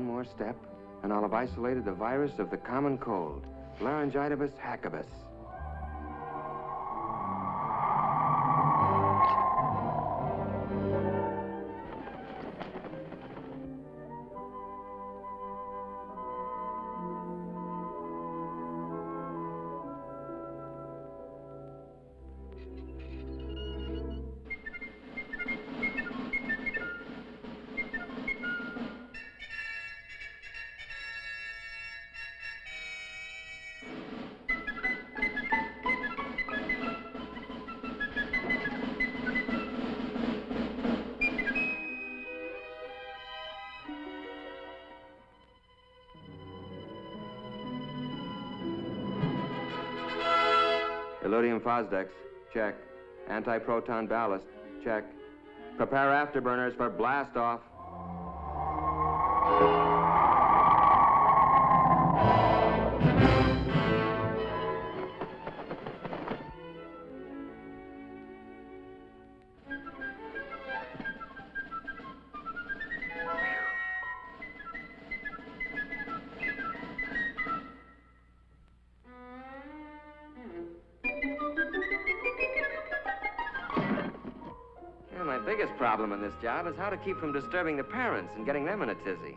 one more step, and I'll have isolated the virus of the common cold, Laryngitis hackibus. Elodium Fosdex, check. Anti-proton ballast, check. Prepare afterburners for blast off. Biggest problem in this job is how to keep from disturbing the parents and getting them in a tizzy.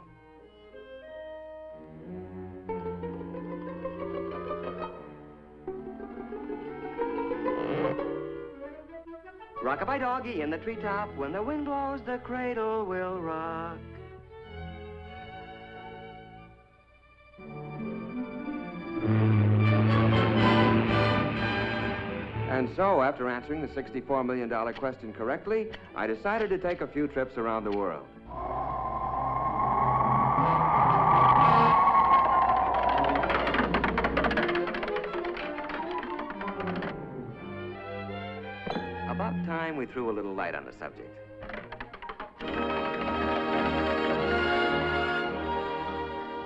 Rockabye doggy in the treetop, when the wind blows, the cradle will rock. And so, after answering the $64 million question correctly, I decided to take a few trips around the world. About time we threw a little light on the subject.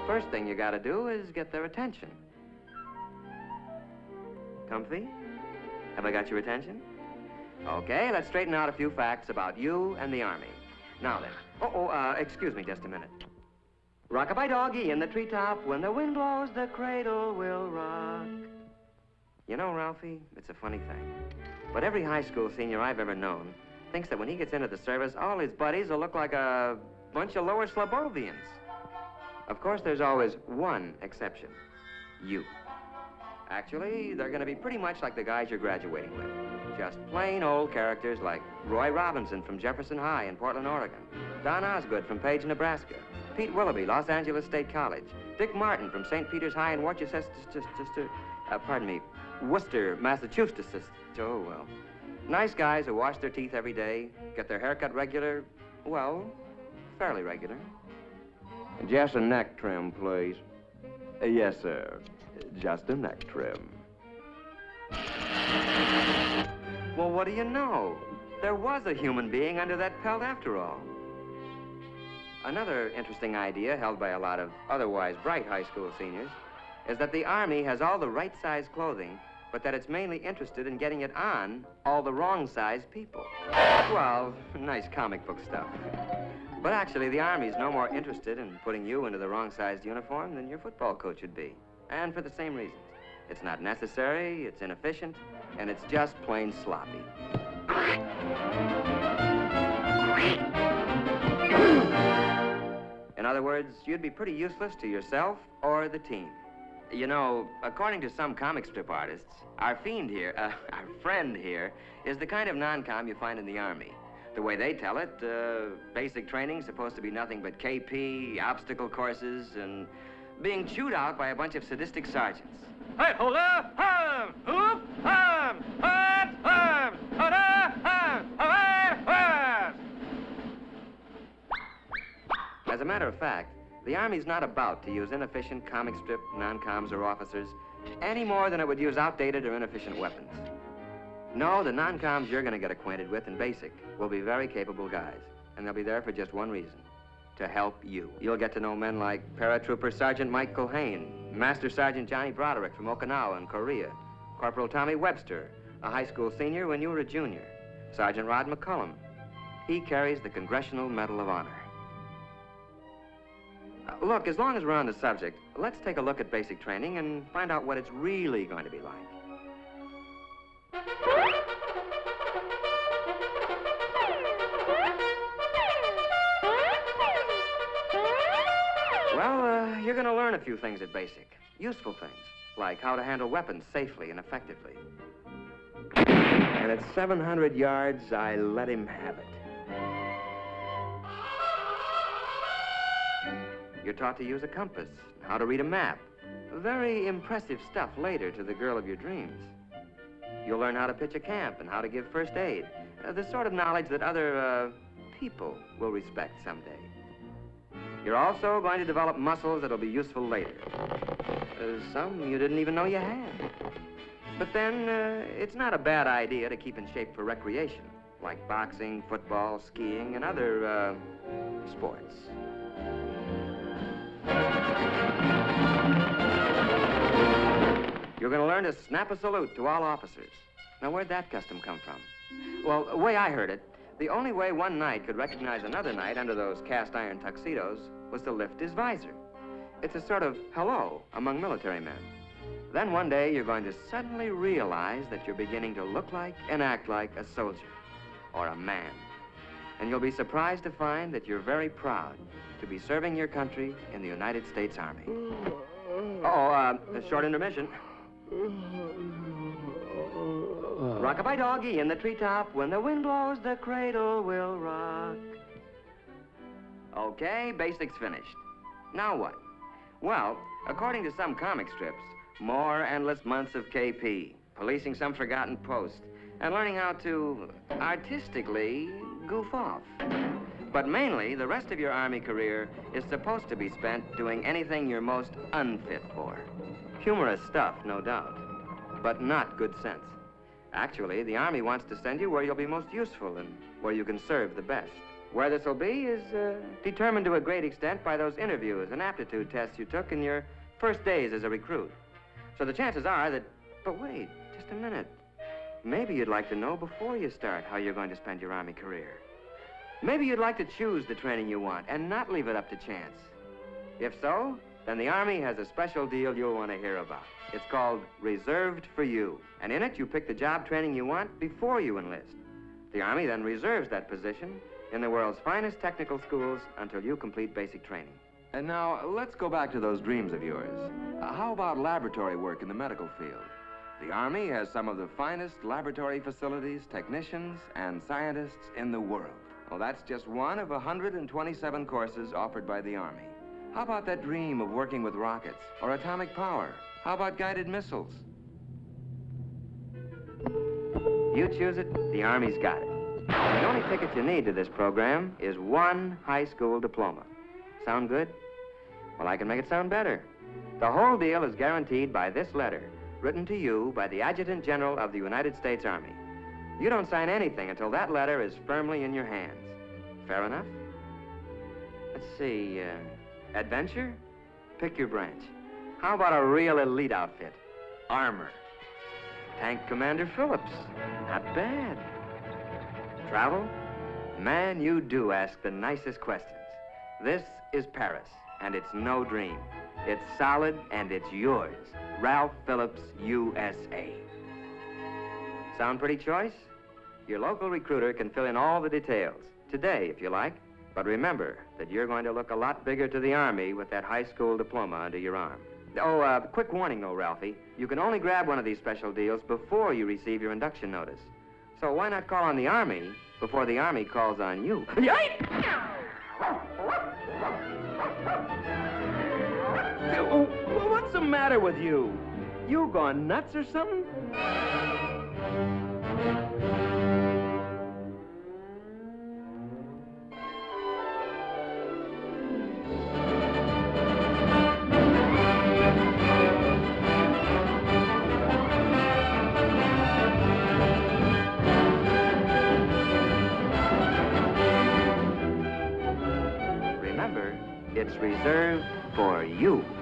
First thing you gotta do is get their attention. Comfy? Have I got your attention? Okay, let's straighten out a few facts about you and the Army. Now then. Oh, oh, uh, excuse me just a minute. Rockabye doggy in the treetop, when the wind blows, the cradle will rock. You know, Ralphie, it's a funny thing. But every high school senior I've ever known thinks that when he gets into the service, all his buddies will look like a bunch of lower Slobbovians. Of course, there's always one exception. You. Actually, they're going to be pretty much like the guys you're graduating with. Just plain old characters like Roy Robinson from Jefferson High in Portland, Oregon, Don Osgood from Page, Nebraska, Pete Willoughby, Los Angeles State College, Dick Martin from St. Peter's High in Worcester, uh, pardon me, Worcester, Massachusetts. Oh, well. Nice guys who wash their teeth every day, get their hair cut regular, well, fairly regular. Just a neck trim, please. Uh, yes, sir. Just a neck trim. Well, what do you know? There was a human being under that pelt after all. Another interesting idea held by a lot of otherwise bright high school seniors is that the Army has all the right size clothing, but that it's mainly interested in getting it on all the wrong size people. Well, nice comic book stuff. But actually, the Army's no more interested in putting you into the wrong sized uniform than your football coach would be. And for the same reasons. It's not necessary, it's inefficient, and it's just plain sloppy. In other words, you'd be pretty useless to yourself or the team. You know, according to some comic strip artists, our fiend here, uh, our friend here, is the kind of non-com you find in the Army. The way they tell it, uh, basic training's supposed to be nothing but KP, obstacle courses, and being chewed out by a bunch of sadistic sergeants. Hey, hold up! Hum! Hum! Hum! Hum! Hum! As a matter of fact, the Army's not about to use inefficient comic strip non-coms or officers any more than it would use outdated or inefficient weapons. No, the non-coms you're going to get acquainted with in basic will be very capable guys, and they'll be there for just one reason, to help you. You'll get to know men like Paratrooper Sergeant Mike Culhane, Master Sergeant Johnny Broderick from Okinawa in Korea, Corporal Tommy Webster, a high school senior when you were a junior, Sergeant Rod McCullum. He carries the Congressional Medal of Honor. Uh, look, as long as we're on the subject, let's take a look at basic training and find out what it's really going to be like. Well, uh, you're going to learn a few things at basic. Useful things, like how to handle weapons safely and effectively. And at 700 yards, I let him have it. You're taught to use a compass, how to read a map. Very impressive stuff later to the girl of your dreams. You'll learn how to pitch a camp and how to give first aid. Uh, the sort of knowledge that other, uh, people will respect someday. You're also going to develop muscles that'll be useful later. Uh, some you didn't even know you had. But then, uh, it's not a bad idea to keep in shape for recreation, like boxing, football, skiing, and other, uh, sports. You're going to learn to snap a salute to all officers. Now, where'd that custom come from? Well, the way I heard it, the only way one knight could recognize another knight under those cast iron tuxedos was to lift his visor. It's a sort of hello among military men. Then one day you're going to suddenly realize that you're beginning to look like and act like a soldier or a man. And you'll be surprised to find that you're very proud to be serving your country in the United States Army. Uh-oh, uh, a short intermission. Uh. Rockabye doggy in the treetop. When the wind blows, the cradle will rock. Okay, basics finished. Now what? Well, according to some comic strips, more endless months of KP, policing some forgotten post, and learning how to artistically goof off. But mainly, the rest of your Army career is supposed to be spent doing anything you're most unfit for. Humorous stuff, no doubt, but not good sense. Actually, the Army wants to send you where you'll be most useful and where you can serve the best. Where this will be is uh, determined to a great extent by those interviews and aptitude tests you took in your first days as a recruit. So the chances are that... But wait, just a minute. Maybe you'd like to know before you start how you're going to spend your Army career. Maybe you'd like to choose the training you want and not leave it up to chance. If so, then the Army has a special deal you'll want to hear about. It's called Reserved for You. And in it, you pick the job training you want before you enlist. The Army then reserves that position in the world's finest technical schools until you complete basic training. And now, let's go back to those dreams of yours. Uh, how about laboratory work in the medical field? The Army has some of the finest laboratory facilities, technicians, and scientists in the world. Well, that's just one of 127 courses offered by the Army. How about that dream of working with rockets or atomic power? How about guided missiles? You choose it, the Army's got it. The only ticket you need to this program is one high school diploma. Sound good? Well, I can make it sound better. The whole deal is guaranteed by this letter, written to you by the Adjutant General of the United States Army. You don't sign anything until that letter is firmly in your hands. Fair enough? Let's see, uh, adventure? Pick your branch. How about a real elite outfit? Armor. Tank Commander Phillips. Not bad. Travel? Man, you do ask the nicest questions. This is Paris, and it's no dream. It's solid, and it's yours. Ralph Phillips, USA. Sound pretty choice? Your local recruiter can fill in all the details. Today, if you like. But remember that you're going to look a lot bigger to the Army with that high school diploma under your arm. Oh, uh, quick warning, though, Ralphie. You can only grab one of these special deals before you receive your induction notice. So why not call on the Army before the Army calls on you? What's the matter with you? You gone nuts or something? Reserved for you.